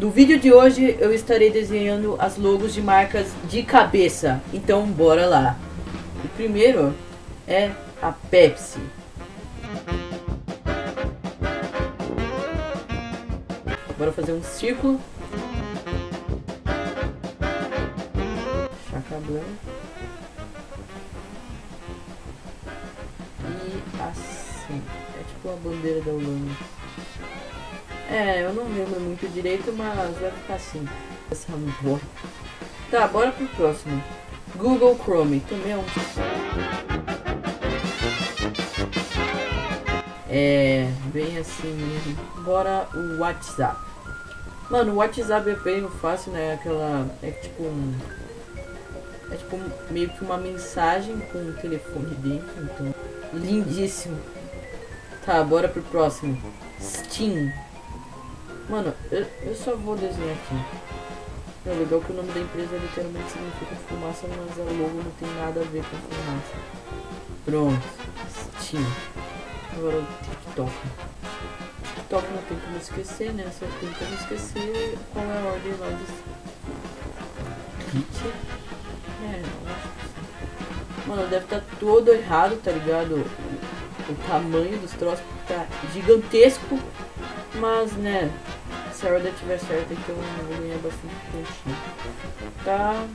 No vídeo de hoje eu estarei desenhando as logos de marcas de cabeça. Então bora lá. O primeiro é a Pepsi. Bora fazer um círculo. Chaca branca. E assim. É tipo a bandeira da Holanda. É, eu não lembro muito direito, mas vai ficar assim. Essa boa. Tá, bora pro próximo. Google Chrome, também é um... É, bem assim mesmo. Bora o WhatsApp. Mano, o WhatsApp é bem fácil, né? Aquela... É tipo um... É tipo meio que uma mensagem com o telefone dentro, então... Lindíssimo. Tá, bora pro próximo. Steam. Mano, eu, eu só vou desenhar aqui. É legal que o nome da empresa literalmente significa fumaça, mas a logo não tem nada a ver com fumaça. Pronto. Steam. Agora o TikTok. TikTok não tem como esquecer, né? Só tem como esquecer qual é a ordem lá dos... Kit? É, eu acho que sim. Mano, deve estar tá todo errado, tá ligado? O, o tamanho dos troços tá gigantesco. Mas, né, se a ordem estiver certa, então eu vou ganhar bastante pontinho. Tá.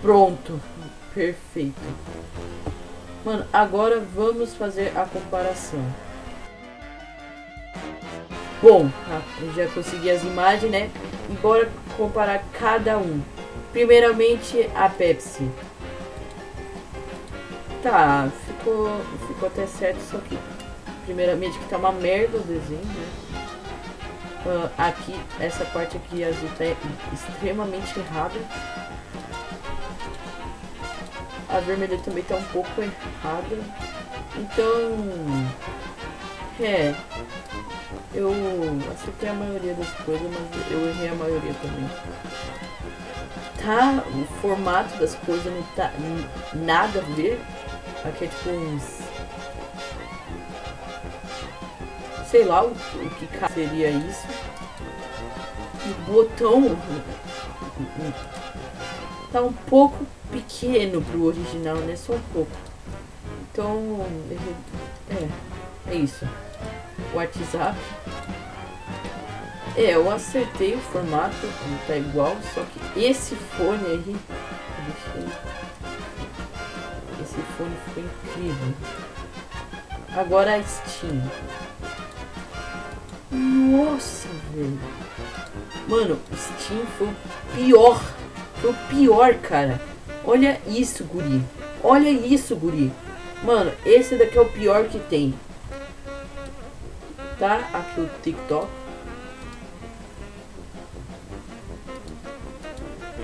Pronto. Perfeito. Mano, agora vamos fazer a comparação. Bom, tá, já consegui as imagens, né? E bora comparar cada um. Primeiramente, a Pepsi. Tá, ficou, ficou até certo, só que primeiramente que tá uma merda o desenho, né? Uh, aqui, essa parte aqui azul tá extremamente errada. A vermelha também tá um pouco errada. Então, é, eu acertei a maioria das coisas, mas eu errei a maioria também. Tá, o formato das coisas não tá nada a ver. Aqui é tipo uns sei lá o, o que seria isso. O botão tá um pouco pequeno pro original, né? Só um pouco. Então, é, é isso. WhatsApp. É, eu acertei o formato, tá igual, só que esse fone aí, esse fone ficou incrível. Agora a Steam. Nossa, velho. Mano, Steam foi o pior. Foi o pior, cara. Olha isso, guri. Olha isso, guri. Mano, esse daqui é o pior que tem. Tá? Aqui o TikTok.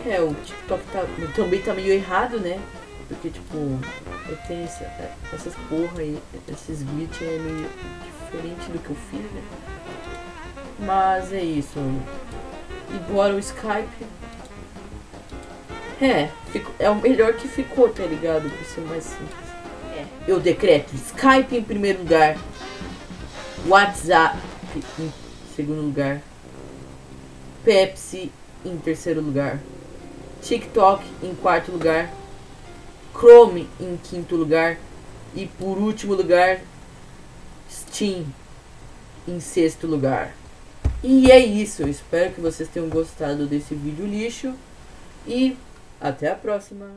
É, o TikTok tá, também tá meio errado, né? Porque, tipo, eu tenho essa, essas porra aí, esses glitch é meio diferente do que eu fiz, né? Mas é isso. E bora o Skype. É, é o melhor que ficou, tá ligado? Pra ser mais simples. É. Eu decreto Skype em primeiro lugar. WhatsApp em segundo lugar. Pepsi em terceiro lugar. TikTok em quarto lugar. Chrome em quinto lugar. E por último lugar, Steam em sexto lugar. E é isso, eu espero que vocês tenham gostado desse vídeo lixo e até a próxima.